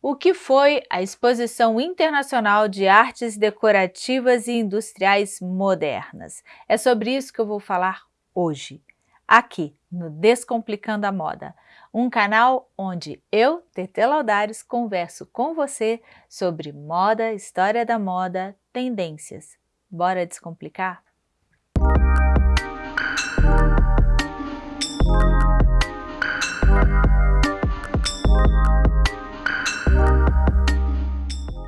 o que foi a Exposição Internacional de Artes Decorativas e Industriais Modernas. É sobre isso que eu vou falar hoje, aqui no Descomplicando a Moda, um canal onde eu, Tete Laudares, converso com você sobre moda, história da moda, tendências. Bora descomplicar?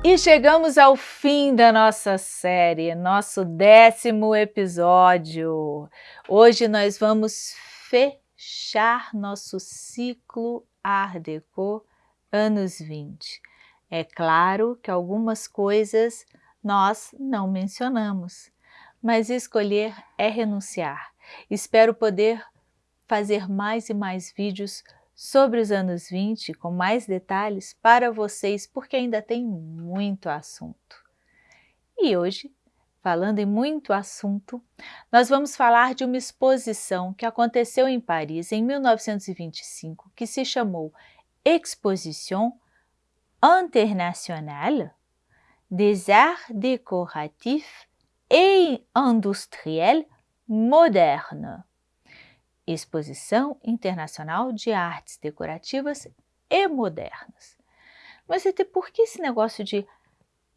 E chegamos ao fim da nossa série, nosso décimo episódio. Hoje nós vamos fechar nosso ciclo Art Deco anos 20. É claro que algumas coisas nós não mencionamos, mas escolher é renunciar. Espero poder fazer mais e mais vídeos sobre os anos 20 com mais detalhes para vocês, porque ainda tem muito assunto. E hoje, falando em muito assunto, nós vamos falar de uma exposição que aconteceu em Paris em 1925, que se chamou Exposition Internationale des Arts Décoratifs et Industriels Modernes. Exposição Internacional de Artes Decorativas e Modernas. Mas por que esse negócio de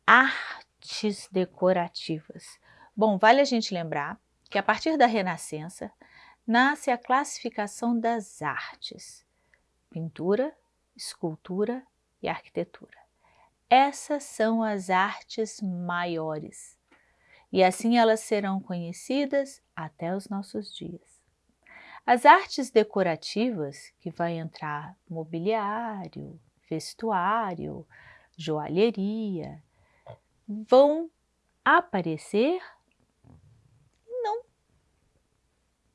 artes decorativas? Bom, vale a gente lembrar que a partir da Renascença nasce a classificação das artes, pintura, escultura e arquitetura. Essas são as artes maiores e assim elas serão conhecidas até os nossos dias. As artes decorativas, que vai entrar mobiliário, vestuário, joalheria, vão aparecer e não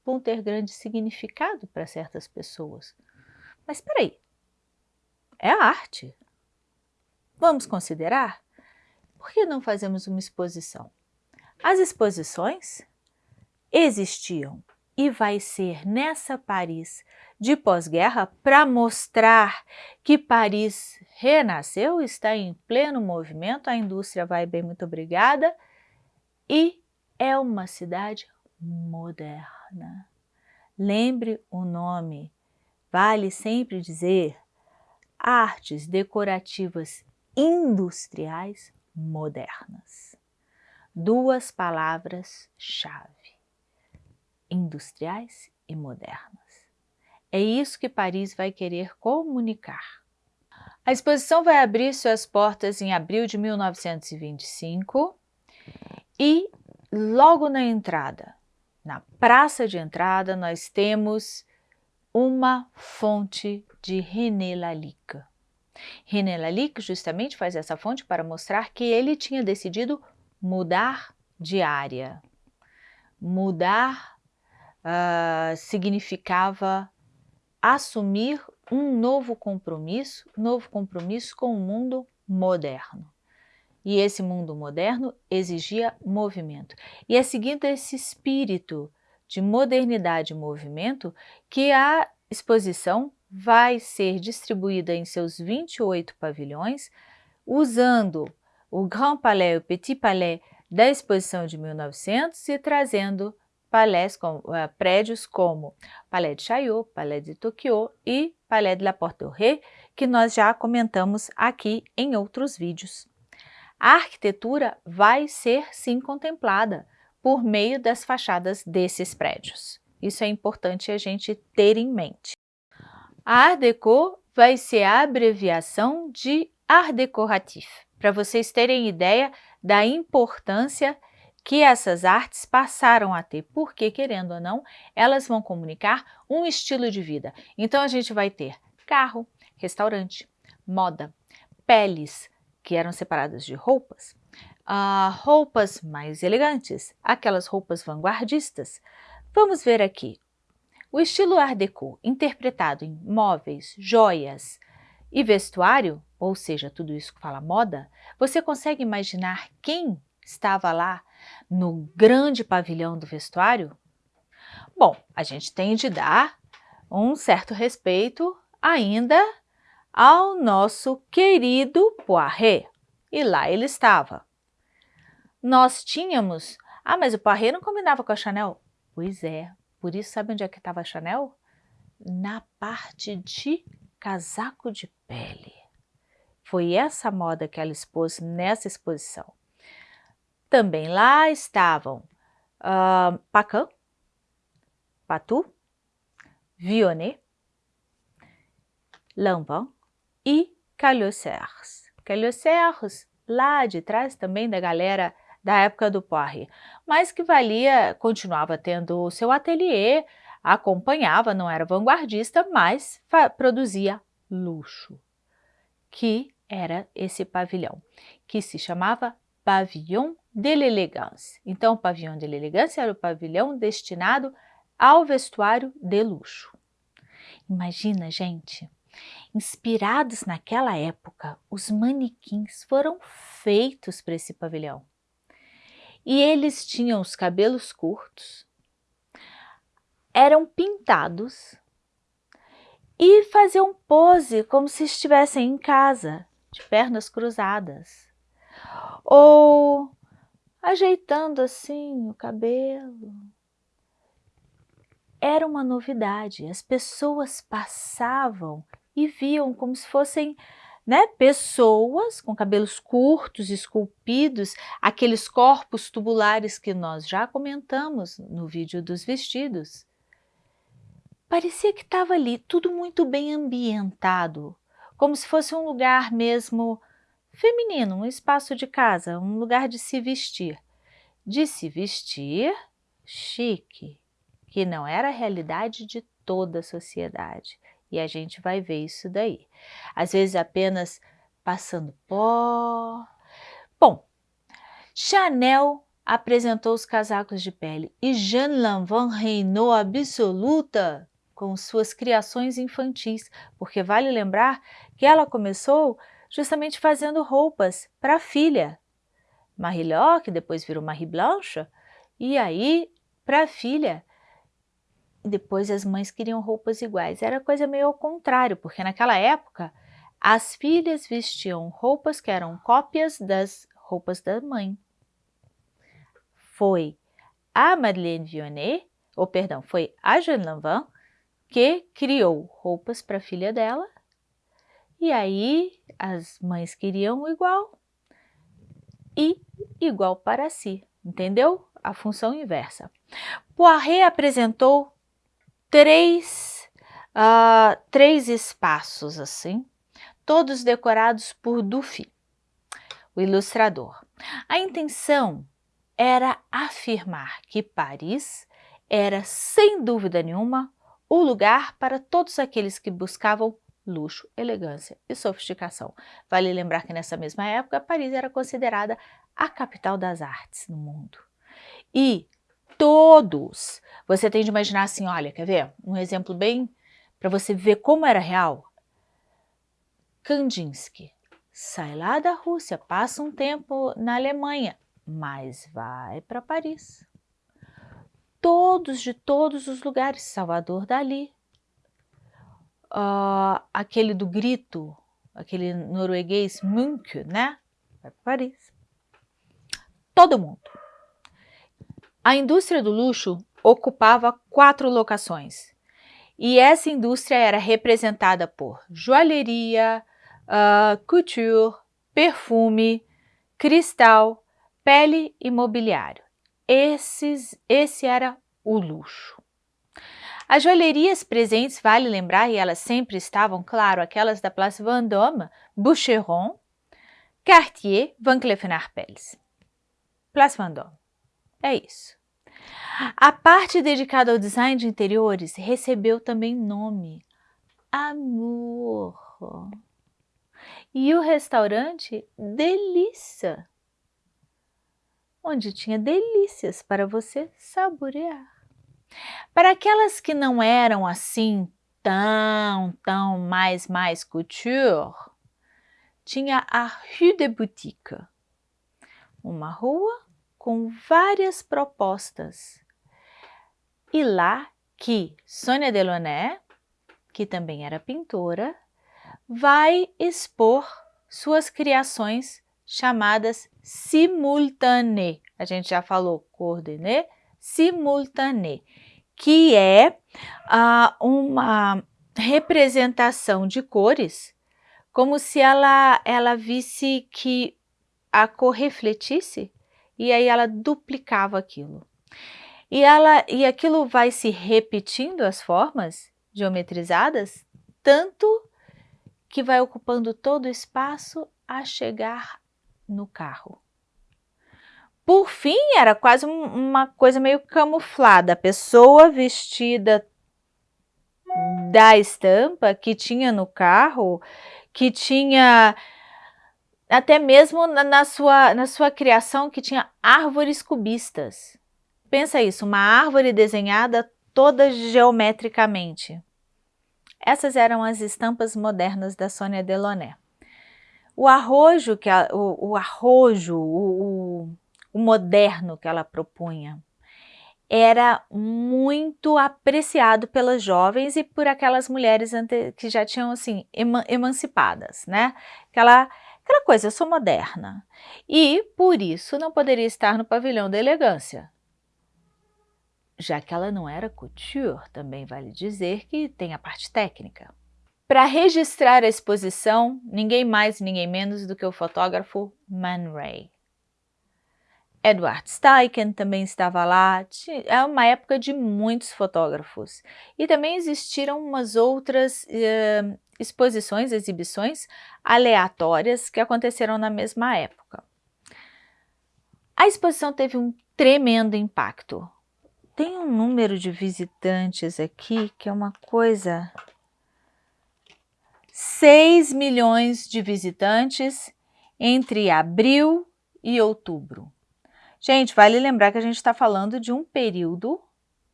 vão ter grande significado para certas pessoas. Mas espera aí, é arte. Vamos considerar? Por que não fazemos uma exposição? As exposições existiam e vai ser nessa Paris de pós-guerra para mostrar que Paris renasceu, está em pleno movimento, a indústria vai bem, muito obrigada, e é uma cidade moderna. Lembre o nome, vale sempre dizer artes decorativas industriais modernas. Duas palavras-chave industriais e modernas. É isso que Paris vai querer comunicar. A exposição vai abrir suas portas em abril de 1925 e logo na entrada, na praça de entrada, nós temos uma fonte de René Lalique. René Lalique justamente faz essa fonte para mostrar que ele tinha decidido mudar de área, mudar uh, significava assumir um novo compromisso, novo compromisso com o mundo moderno. E esse mundo moderno exigia movimento. E é seguindo esse espírito de modernidade e movimento que a exposição vai ser distribuída em seus 28 pavilhões, usando o Grand Palais o Petit Palais da exposição de 1900 e trazendo palés com, uh, prédios como Palais de Chaillot, Palais de Tokyo e Palais de la Porte du Ré, que nós já comentamos aqui em outros vídeos. A arquitetura vai ser sim contemplada por meio das fachadas desses prédios. Isso é importante a gente ter em mente. A Art Deco vai ser a abreviação de Art Decoratif, para vocês terem ideia da importância que essas artes passaram a ter, porque, querendo ou não, elas vão comunicar um estilo de vida. Então, a gente vai ter carro, restaurante, moda, peles, que eram separadas de roupas, uh, roupas mais elegantes, aquelas roupas vanguardistas. Vamos ver aqui. O estilo Art Deco, interpretado em móveis, joias e vestuário, ou seja, tudo isso que fala moda, você consegue imaginar quem estava lá no grande pavilhão do vestuário? Bom, a gente tem de dar um certo respeito ainda ao nosso querido Poiré. E lá ele estava. Nós tínhamos... Ah, mas o Poiré não combinava com a Chanel? Pois é, por isso sabe onde é que estava a Chanel? Na parte de casaco de pele. Foi essa moda que ela expôs nessa exposição. Também lá estavam uh, Pacan, Patou, Vionnet, Lanvin e Calhocers. Calhocers, lá de trás também da galera da época do Poiré, mas que valia, continuava tendo o seu ateliê, acompanhava, não era vanguardista, mas produzia luxo, que era esse pavilhão, que se chamava Pavillon de l'Elegance. Então, o Pavillon de l'Elegance era o pavilhão destinado ao vestuário de luxo. Imagina, gente, inspirados naquela época, os manequins foram feitos para esse pavilhão. E eles tinham os cabelos curtos, eram pintados e faziam pose como se estivessem em casa, de pernas cruzadas. Ou ajeitando assim o cabelo. Era uma novidade, as pessoas passavam e viam como se fossem né, pessoas com cabelos curtos, esculpidos, aqueles corpos tubulares que nós já comentamos no vídeo dos vestidos. Parecia que estava ali tudo muito bem ambientado, como se fosse um lugar mesmo feminino, um espaço de casa, um lugar de se vestir. De se vestir chique, que não era a realidade de toda a sociedade. E a gente vai ver isso daí. Às vezes apenas passando pó. Bom, Chanel apresentou os casacos de pele e Jeanne Lanvin reinou absoluta com suas criações infantis, porque vale lembrar que ela começou justamente fazendo roupas para a filha. Marie que depois virou Marie Blanche, e aí para a filha depois as mães queriam roupas iguais. Era coisa meio ao contrário, porque naquela época as filhas vestiam roupas que eram cópias das roupas da mãe. Foi a Madeleine Vionnet, ou perdão, foi a Jeanne Lanvin, que criou roupas para a filha dela, e aí as mães queriam igual e igual para si, entendeu? A função inversa. Poiré apresentou três, uh, três espaços assim, todos decorados por Dufy, o ilustrador. A intenção era afirmar que Paris era, sem dúvida nenhuma, o lugar para todos aqueles que buscavam luxo, elegância e sofisticação. Vale lembrar que nessa mesma época, Paris era considerada a capital das artes no mundo. E todos. Você tem de imaginar assim, olha, quer ver? Um exemplo bem para você ver como era real. Kandinsky sai lá da Rússia, passa um tempo na Alemanha, mas vai para Paris. Todos de todos os lugares, Salvador Dali, uh, aquele do grito, aquele norueguês Munch, né? Vai para Paris. Todo mundo. A indústria do luxo ocupava quatro locações e essa indústria era representada por joalheria, uh, couture, perfume, cristal, pele e mobiliário. Esses, esse era o luxo. As joalherias presentes, vale lembrar, e elas sempre estavam, claro, aquelas da Place Vendôme, Boucheron, Cartier, Van Cleef Arpels. Place Vendôme. É isso. A parte dedicada ao design de interiores recebeu também nome Amor. E o restaurante Delícia, onde tinha delícias para você saborear. Para aquelas que não eram assim tão, tão mais, mais couture, tinha a Rue de Boutique, uma rua com várias propostas. E lá que Sônia Delaunay, que também era pintora, vai expor suas criações chamadas simultané. A gente já falou coordené, simultané, que é ah, uma representação de cores, como se ela, ela visse que a cor refletisse e aí ela duplicava aquilo. E, ela, e aquilo vai se repetindo as formas geometrizadas, tanto que vai ocupando todo o espaço a chegar no carro. Por fim, era quase uma coisa meio camuflada, a pessoa vestida da estampa que tinha no carro, que tinha até mesmo na, na, sua, na sua criação que tinha árvores cubistas. Pensa isso, uma árvore desenhada toda geometricamente. Essas eram as estampas modernas da Sônia Delaunay. O arrojo, que a, o, o, arrojo, o, o, o moderno que ela propunha, era muito apreciado pelas jovens e por aquelas mulheres que já tinham assim emancipadas, né? Aquela aquela coisa, eu sou moderna. E por isso não poderia estar no pavilhão da elegância. Já que ela não era couture, também vale dizer que tem a parte técnica. Para registrar a exposição, ninguém mais, ninguém menos do que o fotógrafo Man Ray. Edward Steichen também estava lá, é uma época de muitos fotógrafos. E também existiram umas outras eh, exposições, exibições aleatórias que aconteceram na mesma época. A exposição teve um tremendo impacto. Tem um número de visitantes aqui que é uma coisa... 6 milhões de visitantes entre abril e outubro. Gente, vale lembrar que a gente está falando de um período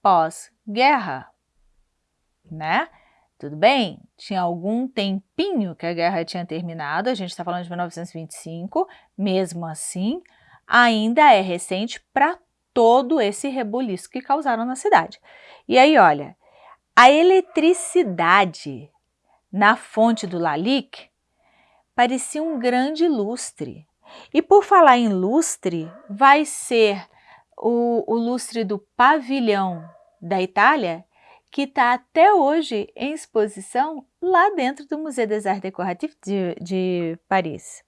pós-guerra, né? Tudo bem? Tinha algum tempinho que a guerra tinha terminado, a gente está falando de 1925, mesmo assim, ainda é recente para todo esse rebuliço que causaram na cidade. E aí, olha, a eletricidade na fonte do Lalique parecia um grande lustre. E por falar em lustre, vai ser o, o lustre do pavilhão da Itália, que está até hoje em exposição lá dentro do Museu des Arts Décoratifs de, de Paris.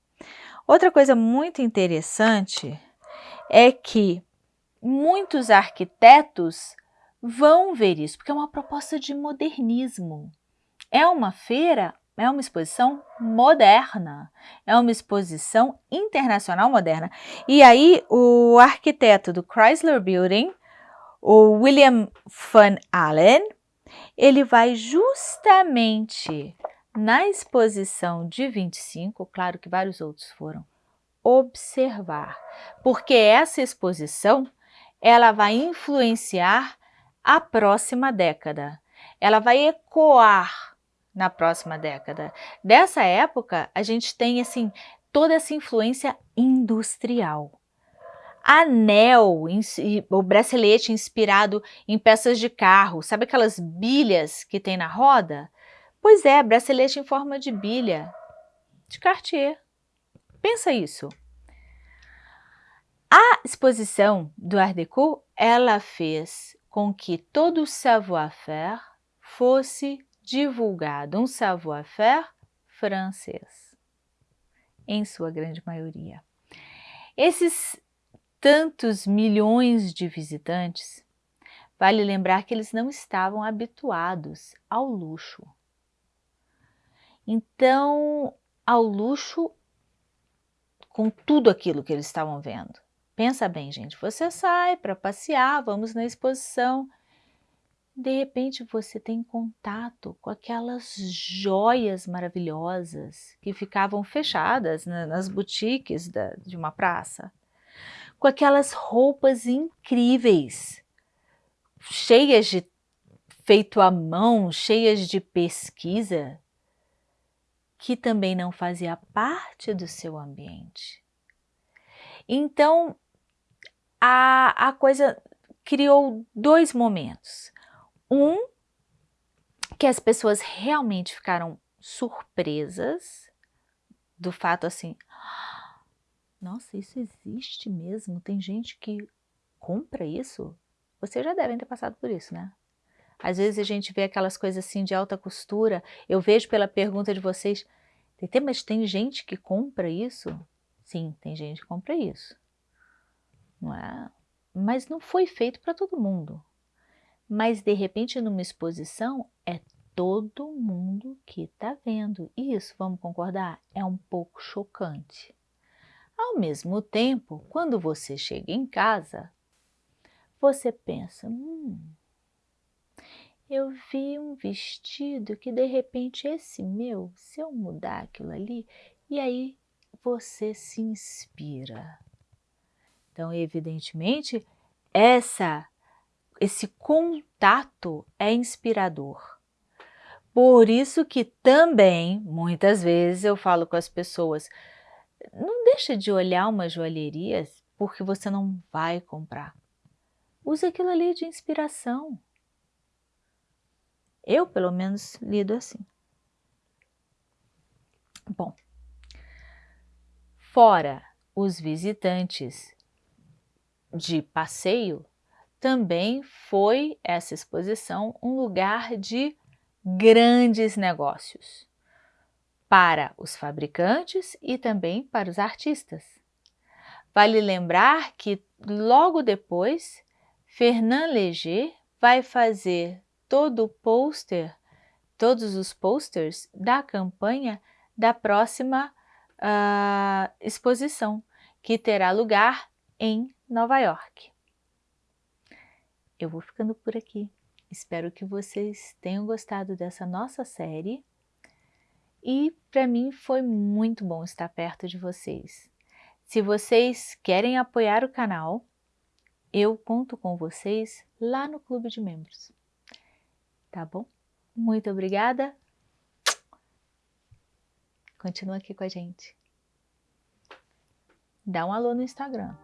Outra coisa muito interessante é que muitos arquitetos vão ver isso, porque é uma proposta de modernismo. É uma feira é uma exposição moderna, é uma exposição internacional moderna. E aí o arquiteto do Chrysler Building, o William Van Allen, ele vai justamente na exposição de 25, claro que vários outros foram, observar, porque essa exposição ela vai influenciar a próxima década, ela vai ecoar na próxima década. Dessa época, a gente tem assim toda essa influência industrial. Anel, o bracelete inspirado em peças de carro, sabe aquelas bilhas que tem na roda? Pois é, bracelete em forma de bilha, de Cartier. Pensa isso. A exposição do Art Deco, ela fez com que todo o savoir-faire fosse divulgado um savoir-faire francês, em sua grande maioria. Esses tantos milhões de visitantes, vale lembrar que eles não estavam habituados ao luxo. Então, ao luxo com tudo aquilo que eles estavam vendo. Pensa bem, gente, você sai para passear, vamos na exposição, de repente você tem contato com aquelas joias maravilhosas que ficavam fechadas nas boutiques da, de uma praça, com aquelas roupas incríveis, cheias de feito à mão, cheias de pesquisa, que também não fazia parte do seu ambiente. Então, a, a coisa criou dois momentos. Um, que as pessoas realmente ficaram surpresas do fato assim, nossa, isso existe mesmo? Tem gente que compra isso? Vocês já devem ter passado por isso, né? Às vezes a gente vê aquelas coisas assim de alta costura, eu vejo pela pergunta de vocês, mas tem gente que compra isso? Sim, tem gente que compra isso. Não é? Mas não foi feito para todo mundo. Mas de repente numa exposição é todo mundo que está vendo. E isso, vamos concordar, é um pouco chocante. Ao mesmo tempo, quando você chega em casa, você pensa, hum, eu vi um vestido que de repente esse meu, se eu mudar aquilo ali, e aí você se inspira. Então, evidentemente, essa, esse contato é inspirador. Por isso que também, muitas vezes, eu falo com as pessoas, não deixa de olhar uma joalheria porque você não vai comprar. Usa aquilo ali de inspiração. Eu, pelo menos, lido assim. Bom, fora os visitantes de passeio, também foi essa exposição um lugar de grandes negócios para os fabricantes e também para os artistas. Vale lembrar que logo depois, Fernand Léger vai fazer todo o pôster, todos os posters da campanha da próxima uh, exposição, que terá lugar em Nova York. Eu vou ficando por aqui. Espero que vocês tenham gostado dessa nossa série e para mim foi muito bom estar perto de vocês. Se vocês querem apoiar o canal, eu conto com vocês lá no Clube de Membros tá bom? Muito obrigada. Continua aqui com a gente. Dá um alô no Instagram.